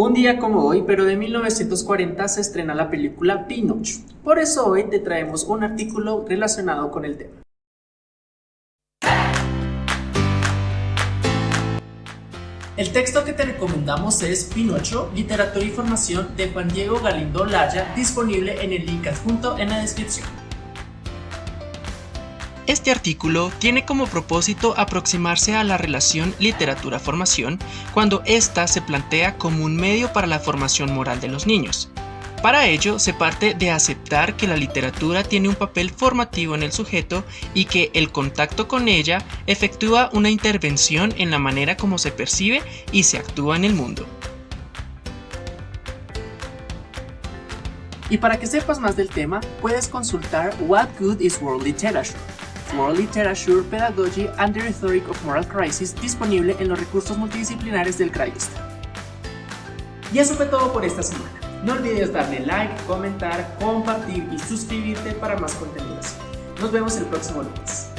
Un día como hoy, pero de 1940, se estrena la película Pinocho. Por eso hoy te traemos un artículo relacionado con el tema. El texto que te recomendamos es Pinocho, Literatura y Formación de Juan Diego Galindo Laya, disponible en el link adjunto en la descripción. Este artículo tiene como propósito aproximarse a la relación literatura-formación cuando ésta se plantea como un medio para la formación moral de los niños. Para ello, se parte de aceptar que la literatura tiene un papel formativo en el sujeto y que el contacto con ella efectúa una intervención en la manera como se percibe y se actúa en el mundo. Y para que sepas más del tema, puedes consultar What Good is World Literature, World Literature, Pedagogy and the Rhetoric of Moral Crisis disponible en los recursos multidisciplinares del CRAIST. Y eso fue todo por esta semana. No olvides darle like, comentar, compartir y suscribirte para más contenidos. Nos vemos el próximo lunes.